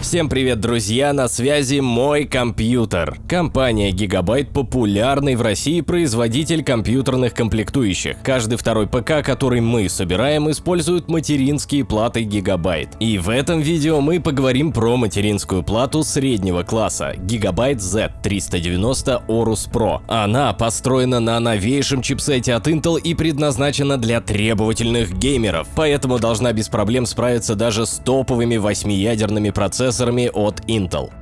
Всем привет, друзья! На связи мой компьютер. Компания Gigabyte – популярный в России производитель компьютерных комплектующих. Каждый второй ПК, который мы собираем, использует материнские платы Gigabyte. И в этом видео мы поговорим про материнскую плату среднего класса Gigabyte Z390 Aorus Pro. Она построена на новейшем чипсете от Intel и предназначена для требовательных геймеров, поэтому должна без проблем справиться даже с топовыми восьмиядерными процессорами процессорами от Intel.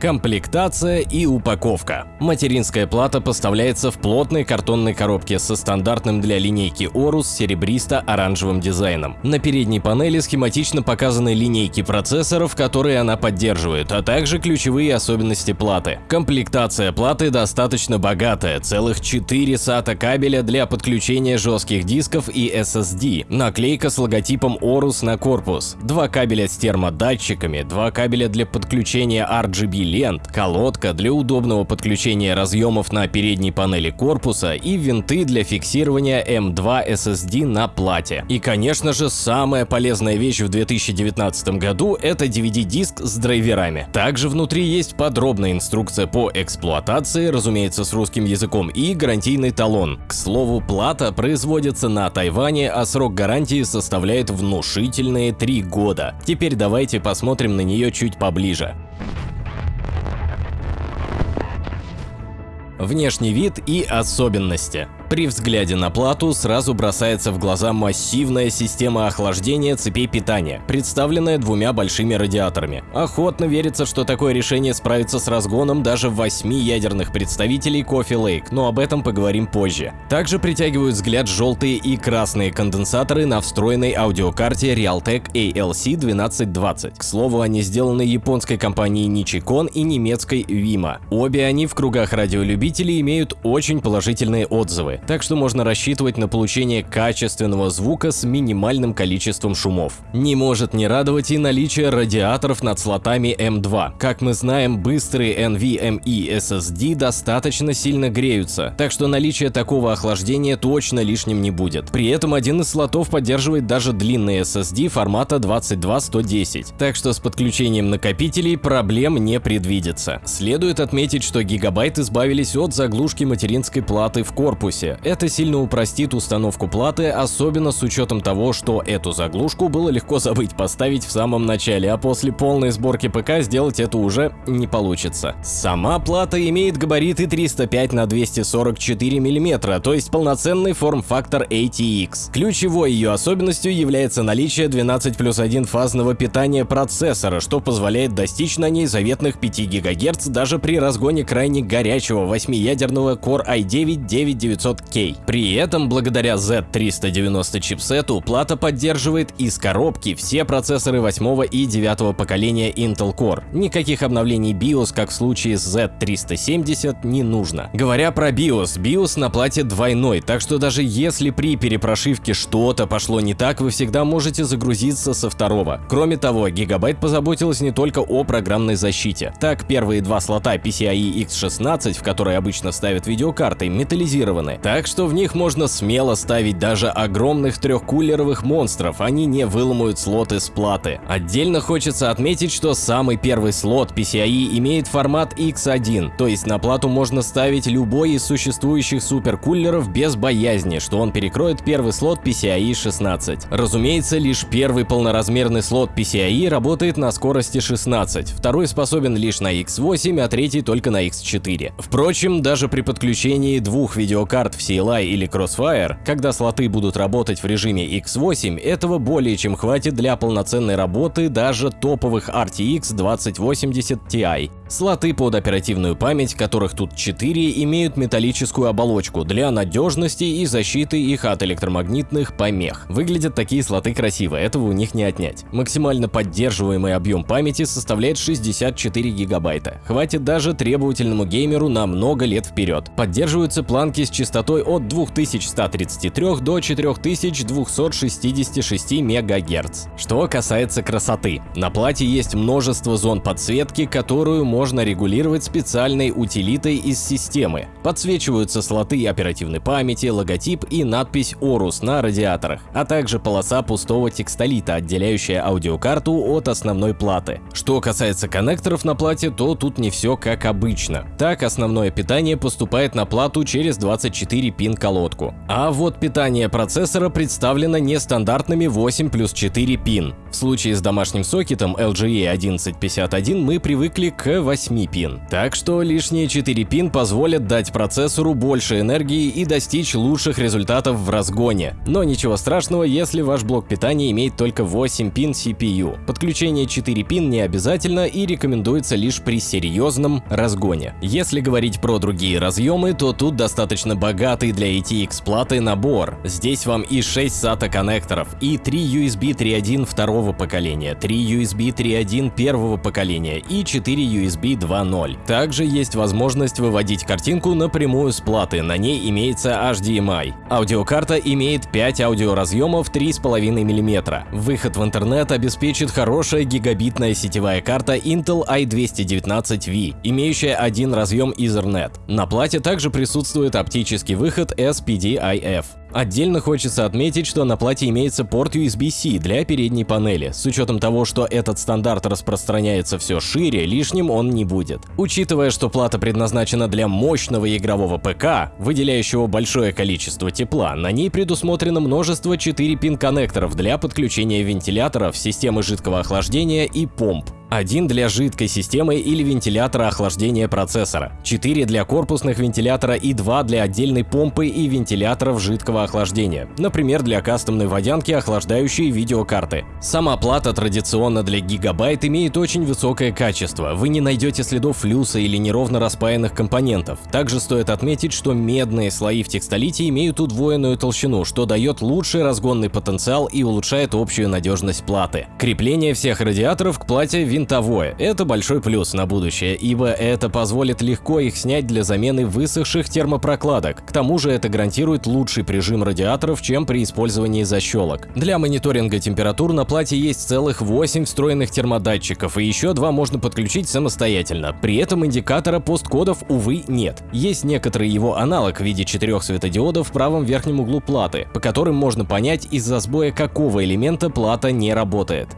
Комплектация и упаковка. Материнская плата поставляется в плотной картонной коробке со стандартным для линейки Orus серебристо-оранжевым дизайном. На передней панели схематично показаны линейки процессоров, которые она поддерживает, а также ключевые особенности платы. Комплектация платы достаточно богатая, целых 4 SATA кабеля для подключения жестких дисков и SSD, наклейка с логотипом Orus на корпус, два кабеля с термодатчиками, два кабеля для подключения RGB лент, колодка для удобного подключения разъемов на передней панели корпуса и винты для фиксирования M2 SSD на плате. И конечно же самая полезная вещь в 2019 году это DVD-диск с драйверами. Также внутри есть подробная инструкция по эксплуатации, разумеется с русским языком и гарантийный талон. К слову, плата производится на Тайване, а срок гарантии составляет внушительные 3 года. Теперь давайте посмотрим на нее чуть поближе. Внешний вид и особенности. При взгляде на плату сразу бросается в глаза массивная система охлаждения цепей питания, представленная двумя большими радиаторами. Охотно верится, что такое решение справится с разгоном даже восьми ядерных представителей Coffee Lake, но об этом поговорим позже. Также притягивают взгляд желтые и красные конденсаторы на встроенной аудиокарте Realtek ALC1220. К слову, они сделаны японской компанией Nichicon и немецкой Vima. Обе они в кругах радиолюбителей имеют очень положительные отзывы так что можно рассчитывать на получение качественного звука с минимальным количеством шумов. Не может не радовать и наличие радиаторов над слотами M2. Как мы знаем, быстрые NVMe SSD достаточно сильно греются, так что наличие такого охлаждения точно лишним не будет. При этом один из слотов поддерживает даже длинный SSD формата 22110, так что с подключением накопителей проблем не предвидится. Следует отметить, что Gigabyte избавились от заглушки материнской платы в корпусе, версия. Это сильно упростит установку платы, особенно с учетом того, что эту заглушку было легко забыть поставить в самом начале, а после полной сборки ПК сделать это уже не получится. Сама плата имеет габариты 305 на 244 мм, то есть полноценный форм-фактор ATX. Ключевой ее особенностью является наличие 12 плюс 1 фазного питания процессора, что позволяет достичь на ней заветных 5 ГГц даже при разгоне крайне горячего 8-ядерного Core i9 9900 500K. При этом, благодаря Z390 чипсету, плата поддерживает из коробки все процессоры 8 и 9 поколения Intel Core. Никаких обновлений BIOS, как в случае с Z370, не нужно. Говоря про BIOS, BIOS на плате двойной, так что даже если при перепрошивке что-то пошло не так, вы всегда можете загрузиться со второго. Кроме того, Gigabyte позаботилась не только о программной защите. Так, первые два слота PCIe X16, в которые обычно ставят видеокарты, металлизированы, так что в них можно смело ставить даже огромных трехкулеровых монстров, они не выломают слоты с платы. Отдельно хочется отметить, что самый первый слот PCIe имеет формат X1, то есть на плату можно ставить любой из существующих суперкулеров без боязни, что он перекроет первый слот PCIe 16. Разумеется, лишь первый полноразмерный слот PCIe работает на скорости 16, второй способен лишь на X8, а третий только на X4. Впрочем, даже при подключении двух видеокарт в CLI или Crossfire, когда слоты будут работать в режиме X8, этого более чем хватит для полноценной работы даже топовых RTX 2080 Ti. Слоты под оперативную память, которых тут 4, имеют металлическую оболочку для надежности и защиты их от электромагнитных помех. Выглядят такие слоты красиво, этого у них не отнять. Максимально поддерживаемый объем памяти составляет 64 гигабайта. Хватит даже требовательному геймеру на много лет вперед. Поддерживаются планки с частотой от 2133 до 4266 МГц. Что касается красоты. На плате есть множество зон подсветки, которую можно регулировать специальной утилитой из системы. Подсвечиваются слоты оперативной памяти, логотип и надпись Орус на радиаторах, а также полоса пустого текстолита, отделяющая аудиокарту от основной платы. Что касается коннекторов на плате, то тут не все как обычно. Так, основное питание поступает на плату через 24 пин колодку. А вот питание процессора представлено нестандартными 8 плюс 4 пин. В случае с домашним сокетом LGA 1151 мы привыкли к 8 пин. Так что лишние 4 пин позволят дать процессору больше энергии и достичь лучших результатов в разгоне. Но ничего страшного, если ваш блок питания имеет только 8 пин CPU. Подключение 4 пин не обязательно и рекомендуется лишь при серьезном разгоне. Если говорить про другие разъемы, то тут достаточно богатый для ATX платы набор. Здесь вам и 6 SATA коннекторов, и 3 USB 3.1 второго поколения, 3 USB 3.1 первого поколения и 4 USB 2.0. Также есть возможность выводить картинку напрямую с платы, на ней имеется HDMI. Аудиокарта имеет 5 аудиоразъемов 3,5 мм. Выход в интернет обеспечит хорошая гигабитная сетевая карта Intel i219V, имеющая один разъем Ethernet. На плате также присутствует оптический выход SPDIF. Отдельно хочется отметить, что на плате имеется порт USB-C для передней панели. С учетом того, что этот стандарт распространяется все шире, лишним он не будет. Учитывая, что плата предназначена для мощного игрового ПК, выделяющего большое количество тепла, на ней предусмотрено множество 4-пин коннекторов для подключения вентиляторов, системы жидкого охлаждения и помп. Один для жидкой системы или вентилятора охлаждения процессора, 4 для корпусных вентилятора и 2 для отдельной помпы и вентиляторов жидкого охлаждения, например, для кастомной водянки, охлаждающей видеокарты. Сама плата традиционно для гигабайт имеет очень высокое качество, вы не найдете следов флюса или неровно распаянных компонентов. Также стоит отметить, что медные слои в текстолите имеют удвоенную толщину, что дает лучший разгонный потенциал и улучшает общую надежность платы. Крепление всех радиаторов к плате винтовое. Это большой плюс на будущее, ибо это позволит легко их снять для замены высохших термопрокладок. К тому же это гарантирует лучший прижим радиаторов, чем при использовании защелок. Для мониторинга температур на плате есть целых 8 встроенных термодатчиков, и еще два можно подключить самостоятельно. При этом индикатора посткодов, увы, нет. Есть некоторый его аналог в виде четырех светодиодов в правом верхнем углу платы, по которым можно понять, из-за сбоя какого элемента плата не работает.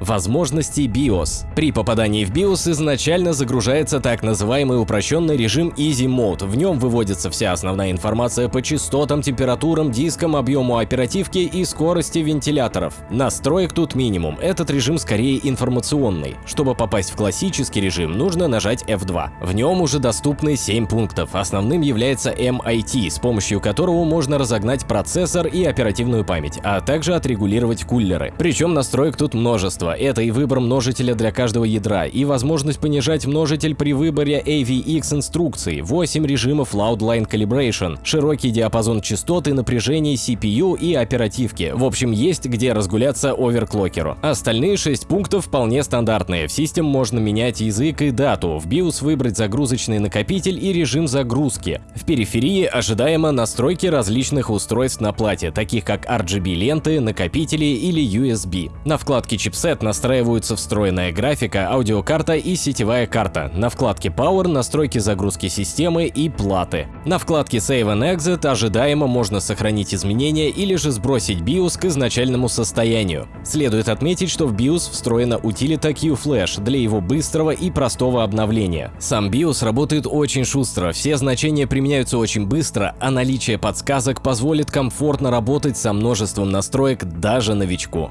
Возможности BIOS. При попадании в BIOS изначально загружается так называемый упрощенный режим Easy Mode. В нем выводится вся основная информация по частотам, температурам, дискам, объему оперативки и скорости вентиляторов. Настроек тут минимум, этот режим скорее информационный. Чтобы попасть в классический режим, нужно нажать F2. В нем уже доступны 7 пунктов. Основным является MIT, с помощью которого можно разогнать процессор и оперативную память, а также отрегулировать кулеры. Причем настроек тут множество. Это и выбор множителя для каждого ядра, и возможность понижать множитель при выборе AVX инструкций, 8 режимов Loadline Calibration, широкий диапазон частот и напряжений CPU и оперативки. В общем, есть где разгуляться оверклокеру. Остальные 6 пунктов вполне стандартные. В System можно менять язык и дату, в BIOS выбрать загрузочный накопитель и режим загрузки. В периферии ожидаемо настройки различных устройств на плате, таких как RGB-ленты, накопители или USB. На вкладке чипсет настраиваются встроенная графика, аудиокарта и сетевая карта. На вкладке Power настройки загрузки системы и платы. На вкладке Save and Exit ожидаемо можно сохранить изменения или же сбросить BIOS к изначальному состоянию. Следует отметить, что в BIOS встроена утилита QFlash для его быстрого и простого обновления. Сам BIOS работает очень шустро, все значения применяются очень быстро, а наличие подсказок позволит комфортно работать со множеством настроек даже новичку.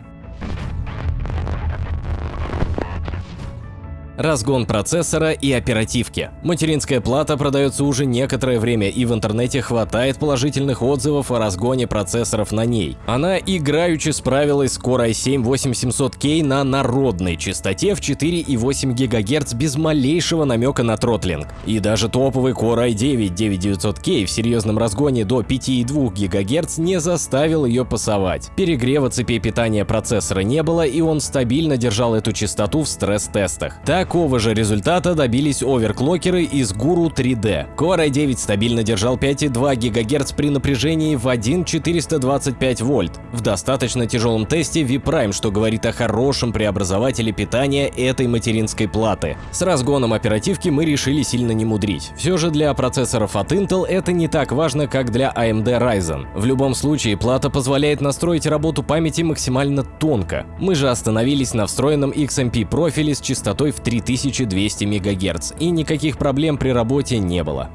Разгон процессора и оперативки. Материнская плата продается уже некоторое время и в интернете хватает положительных отзывов о разгоне процессоров на ней. Она играючи справилась с Core i7-8700K на народной частоте в 4,8 ГГц без малейшего намека на тротлинг. И даже топовый Core i9-9900K в серьезном разгоне до 5,2 ГГц не заставил ее пасовать. Перегрева цепи питания процессора не было и он стабильно держал эту частоту в стресс-тестах. Так Такого же результата добились оверклокеры из Guru 3D. Core i9 стабильно держал 5,2 ГГц при напряжении в 1,425 вольт. В достаточно тяжелом тесте V-Prime, что говорит о хорошем преобразователе питания этой материнской платы. С разгоном оперативки мы решили сильно не мудрить. Все же для процессоров от Intel это не так важно, как для AMD Ryzen. В любом случае, плата позволяет настроить работу памяти максимально тонко. Мы же остановились на встроенном XMP профиле с частотой в 3200 МГц, и никаких проблем при работе не было.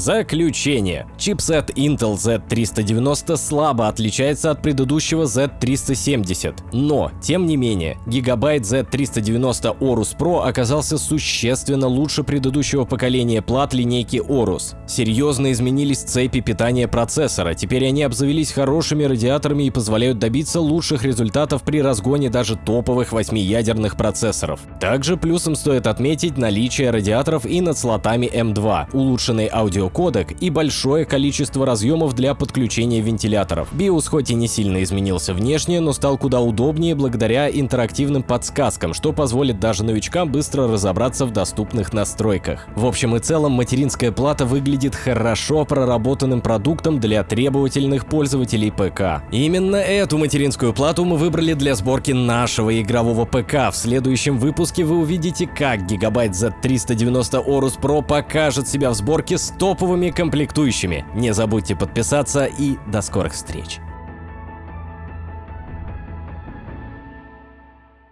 Заключение. Чипсет Intel Z390 слабо отличается от предыдущего Z370, но, тем не менее, гигабайт Z390 Aorus Pro оказался существенно лучше предыдущего поколения плат линейки Aorus. Серьезно изменились цепи питания процессора, теперь они обзавелись хорошими радиаторами и позволяют добиться лучших результатов при разгоне даже топовых 8-ядерных процессоров. Также плюсом стоит отметить наличие радиаторов и над слотами M2, улучшенный аудио кодек и большое количество разъемов для подключения вентиляторов. BIOS хоть и не сильно изменился внешне, но стал куда удобнее благодаря интерактивным подсказкам, что позволит даже новичкам быстро разобраться в доступных настройках. В общем и целом, материнская плата выглядит хорошо проработанным продуктом для требовательных пользователей ПК. Именно эту материнскую плату мы выбрали для сборки нашего игрового ПК. В следующем выпуске вы увидите, как гигабайт Z390 Aorus Pro покажет себя в сборке с топовыми комплектующими. Не забудьте подписаться и до скорых встреч!